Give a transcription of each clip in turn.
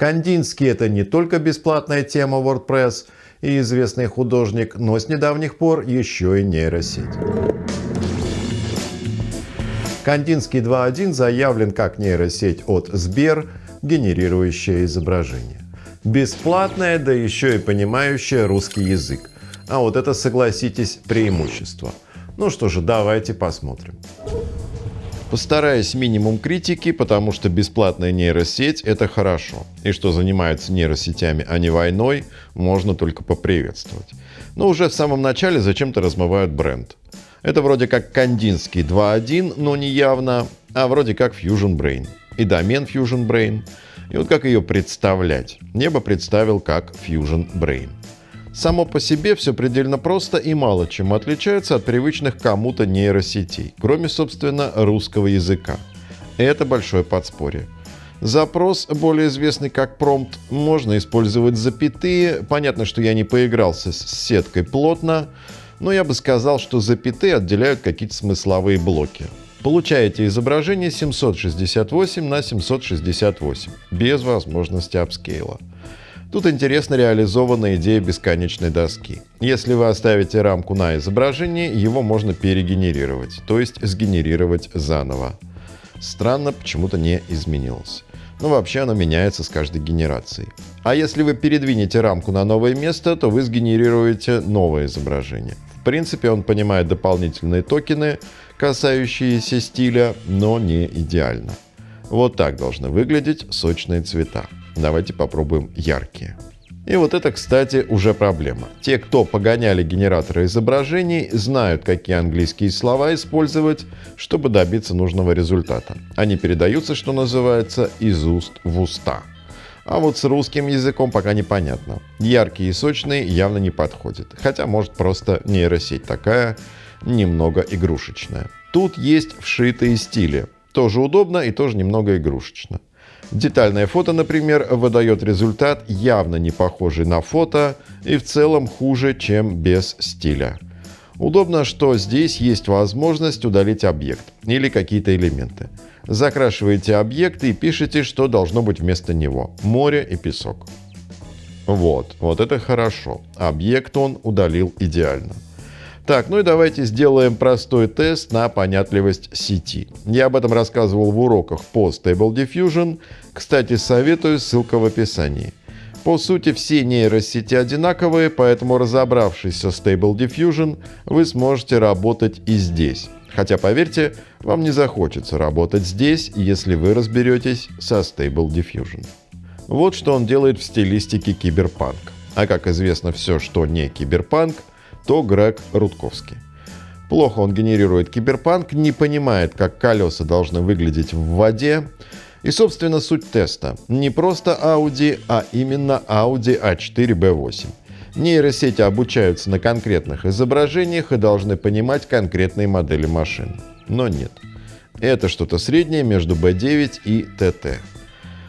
Кандинский это не только бесплатная тема WordPress и известный художник, но с недавних пор еще и нейросеть. Кандинский 2.1 заявлен как нейросеть от Сбер, генерирующая изображение. Бесплатная, да еще и понимающая русский язык. А вот это, согласитесь, преимущество. Ну что же, давайте посмотрим. Постараюсь минимум критики, потому что бесплатная нейросеть – это хорошо. И что занимаются нейросетями, а не войной, можно только поприветствовать. Но уже в самом начале зачем-то размывают бренд. Это вроде как Кандинский 2.1, но не явно, а вроде как Fusion Brain. И домен Fusion Brain. И вот как ее представлять? Небо представил как Fusion Brain. Само по себе все предельно просто и мало чем отличается от привычных кому-то нейросетей, кроме, собственно, русского языка. Это большое подспорье. Запрос, более известный как промпт, можно использовать запятые. Понятно, что я не поигрался с сеткой плотно, но я бы сказал, что запятые отделяют какие-то смысловые блоки. Получаете изображение 768 на 768, без возможности апскейла. Тут интересно реализована идея бесконечной доски. Если вы оставите рамку на изображении, его можно перегенерировать, то есть сгенерировать заново. Странно, почему-то не изменилось. Но вообще оно меняется с каждой генерацией. А если вы передвинете рамку на новое место, то вы сгенерируете новое изображение. В принципе, он понимает дополнительные токены, касающиеся стиля, но не идеально. Вот так должны выглядеть сочные цвета. Давайте попробуем яркие. И вот это, кстати, уже проблема. Те, кто погоняли генераторы изображений, знают, какие английские слова использовать, чтобы добиться нужного результата. Они передаются, что называется, из уст в уста. А вот с русским языком пока непонятно. Яркие и сочные явно не подходят. Хотя, может, просто нейросеть такая, немного игрушечная. Тут есть вшитые стили. Тоже удобно и тоже немного игрушечно. Детальное фото, например, выдает результат явно не похожий на фото и в целом хуже, чем без стиля. Удобно, что здесь есть возможность удалить объект или какие-то элементы. Закрашиваете объект и пишете, что должно быть вместо него. Море и песок. Вот, вот это хорошо. Объект он удалил идеально. Так, ну и давайте сделаем простой тест на понятливость сети. Я об этом рассказывал в уроках по Stable Diffusion. Кстати, советую, ссылка в описании. По сути, все нейросети одинаковые, поэтому разобравшись со Stable Diffusion, вы сможете работать и здесь. Хотя, поверьте, вам не захочется работать здесь, если вы разберетесь со Stable Diffusion. Вот что он делает в стилистике киберпанк. А как известно, все, что не киберпанк, то Грег Рудковский. Плохо он генерирует киберпанк, не понимает, как колеса должны выглядеть в воде. И, собственно, суть теста. Не просто Audi, а именно Audi A4B8. Нейросети обучаются на конкретных изображениях и должны понимать конкретные модели машин. Но нет. Это что-то среднее между B9 и TT.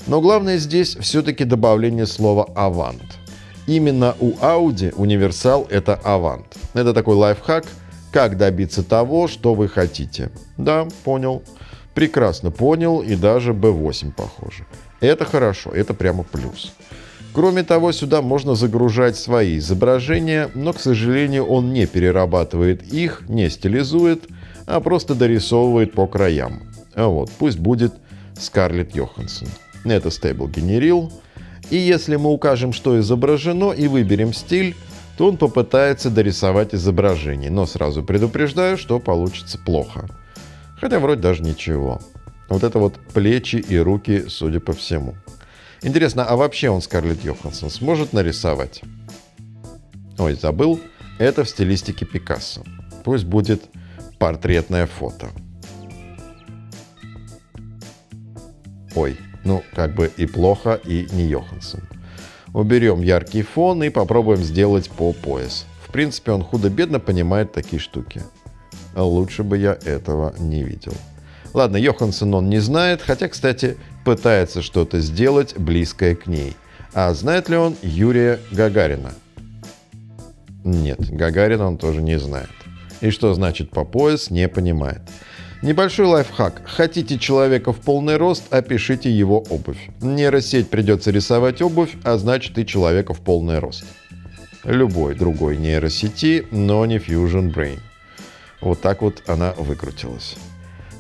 Но главное здесь все-таки добавление слова «avant». Именно у Audi универсал — это Avant. Это такой лайфхак, как добиться того, что вы хотите. Да, понял. Прекрасно понял и даже B8 похоже. Это хорошо, это прямо плюс. Кроме того, сюда можно загружать свои изображения, но, к сожалению, он не перерабатывает их, не стилизует, а просто дорисовывает по краям. А вот, пусть будет Скарлетт Йоханссон. Это стейбл генерил. И если мы укажем, что изображено, и выберем стиль, то он попытается дорисовать изображение. Но сразу предупреждаю, что получится плохо. Хотя вроде даже ничего. Вот это вот плечи и руки, судя по всему. Интересно, а вообще он Скарлетт Йоханссон сможет нарисовать? Ой, забыл. Это в стилистике Пикассо. Пусть будет портретное фото. Ой, ну, как бы и плохо, и не Йоханссон. Уберем яркий фон и попробуем сделать по пояс. В принципе, он худо-бедно понимает такие штуки. Лучше бы я этого не видел. Ладно, Йоханссон он не знает, хотя, кстати, пытается что-то сделать близкое к ней. А знает ли он Юрия Гагарина? Нет, Гагарина он тоже не знает. И что значит по пояс, не понимает. Небольшой лайфхак. Хотите человека в полный рост, опишите его обувь. Нейросеть придется рисовать обувь, а значит и человека в полный рост. Любой другой нейросети, но не Fusion Brain. Вот так вот она выкрутилась.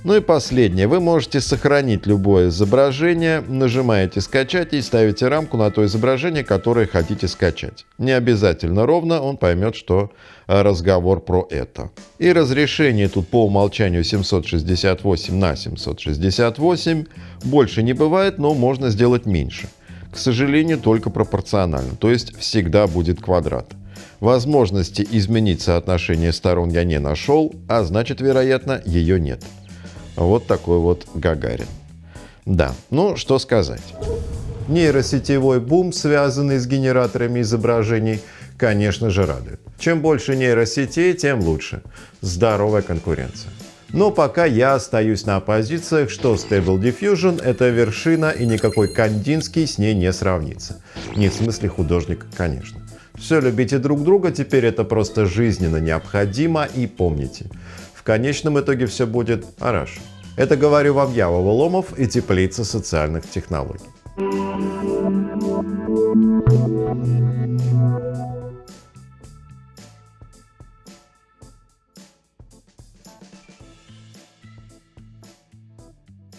Ну и последнее. Вы можете сохранить любое изображение, нажимаете «Скачать» и ставите рамку на то изображение, которое хотите скачать. Не обязательно ровно, он поймет, что разговор про это. И разрешение тут по умолчанию 768 на 768. Больше не бывает, но можно сделать меньше. К сожалению, только пропорционально, то есть всегда будет квадрат. Возможности изменить соотношение сторон я не нашел, а значит, вероятно, ее нет. Вот такой вот Гагарин. Да, ну что сказать. Нейросетевой бум, связанный с генераторами изображений, конечно же радует. Чем больше нейросетей, тем лучше. Здоровая конкуренция. Но пока я остаюсь на позициях, что Stable Diffusion — это вершина и никакой Кандинский с ней не сравнится. Не в смысле художник, конечно. Все любите друг друга, теперь это просто жизненно необходимо и помните, в конечном итоге все будет хорошо. Это говорю вам я, Вова Ломов и Теплица социальных технологий.